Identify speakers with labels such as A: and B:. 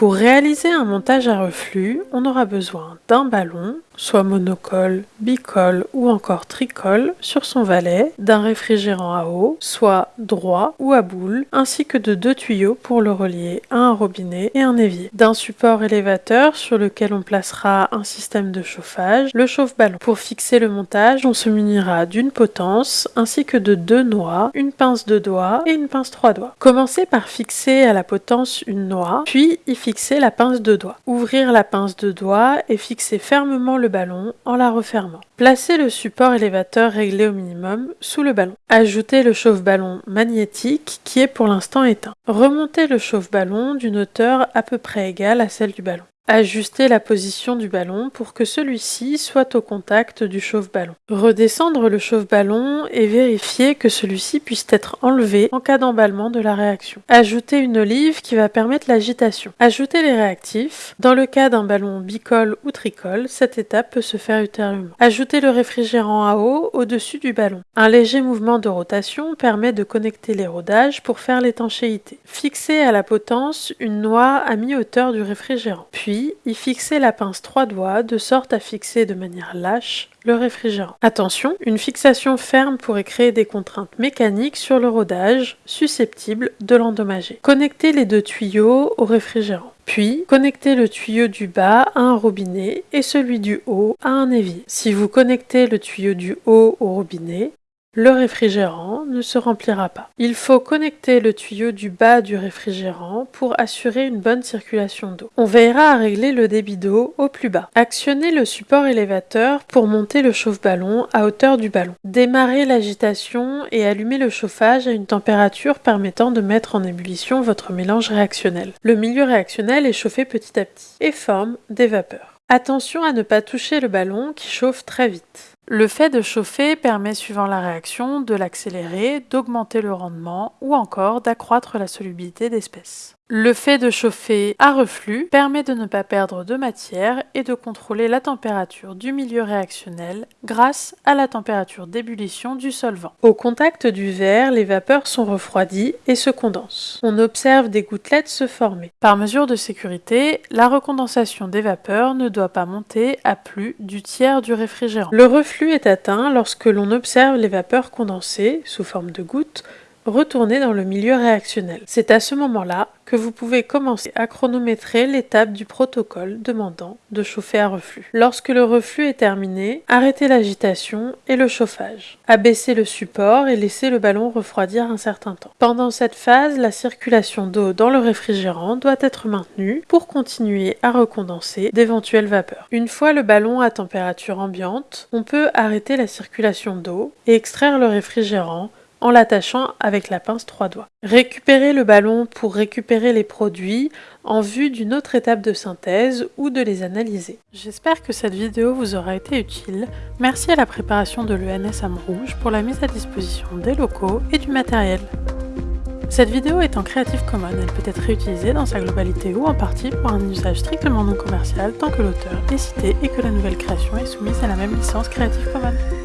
A: Pour réaliser un montage à reflux, on aura besoin d'un ballon, soit monocole, bicole ou encore tricole sur son valet, d'un réfrigérant à eau, soit droit ou à boule, ainsi que de deux tuyaux pour le relier à un robinet et un évier, d'un support élévateur sur lequel on placera un système de chauffage, le chauffe-ballon. Pour fixer le montage, on se munira d'une potence ainsi que de deux noix, une pince de doigt et une pince trois doigts. Commencez par fixer à la potence une noix, puis y fixer la pince de doigt. Ouvrir la pince de doigt et fixer fermement le ballon en la refermant. Placez le support élévateur réglé au minimum sous le ballon. Ajoutez le chauffe-ballon magnétique qui est pour l'instant éteint. Remontez le chauffe-ballon d'une hauteur à peu près égale à celle du ballon. Ajustez la position du ballon pour que celui-ci soit au contact du chauffe-ballon. Redescendre le chauffe-ballon et vérifier que celui-ci puisse être enlevé en cas d'emballement de la réaction. Ajoutez une olive qui va permettre l'agitation. Ajoutez les réactifs. Dans le cas d'un ballon bicole ou tricole, cette étape peut se faire ultérieurement. Ajoutez le réfrigérant à eau au-dessus du ballon. Un léger mouvement de rotation permet de connecter les rodages pour faire l'étanchéité. Fixez à la potence une noix à mi-hauteur du réfrigérant. Puis y fixer la pince trois doigts de sorte à fixer de manière lâche le réfrigérant. Attention, une fixation ferme pourrait créer des contraintes mécaniques sur le rodage susceptibles de l'endommager. Connectez les deux tuyaux au réfrigérant. Puis, connectez le tuyau du bas à un robinet et celui du haut à un évier. Si vous connectez le tuyau du haut au robinet, le réfrigérant ne se remplira pas. Il faut connecter le tuyau du bas du réfrigérant pour assurer une bonne circulation d'eau. On veillera à régler le débit d'eau au plus bas. Actionnez le support élévateur pour monter le chauffe-ballon à hauteur du ballon. Démarrez l'agitation et allumez le chauffage à une température permettant de mettre en ébullition votre mélange réactionnel. Le milieu réactionnel est chauffé petit à petit et forme des vapeurs. Attention à ne pas toucher le ballon qui chauffe très vite. Le fait de chauffer permet, suivant la réaction, de l'accélérer, d'augmenter le rendement ou encore d'accroître la solubilité d'espèces. Le fait de chauffer à reflux permet de ne pas perdre de matière et de contrôler la température du milieu réactionnel grâce à la température d'ébullition du solvant. Au contact du verre, les vapeurs sont refroidies et se condensent. On observe des gouttelettes se former. Par mesure de sécurité, la recondensation des vapeurs ne doit pas monter à plus du tiers du réfrigérant. Le reflux est atteint lorsque l'on observe les vapeurs condensées, sous forme de gouttes, retourner dans le milieu réactionnel. C'est à ce moment-là que vous pouvez commencer à chronométrer l'étape du protocole demandant de chauffer à reflux. Lorsque le reflux est terminé, arrêtez l'agitation et le chauffage. Abaissez le support et laissez le ballon refroidir un certain temps. Pendant cette phase, la circulation d'eau dans le réfrigérant doit être maintenue pour continuer à recondenser d'éventuelles vapeurs. Une fois le ballon à température ambiante, on peut arrêter la circulation d'eau et extraire le réfrigérant en l'attachant avec la pince trois doigts. Récupérer le ballon pour récupérer les produits en vue d'une autre étape de synthèse ou de les analyser. J'espère que cette vidéo vous aura été utile. Merci à la préparation de l'ENS Rouge pour la mise à disposition des locaux et du matériel. Cette vidéo est en Creative Commons, elle peut être réutilisée dans sa globalité ou en partie pour un usage strictement non commercial tant que l'auteur est cité et que la nouvelle création est soumise à la même licence Creative Commons.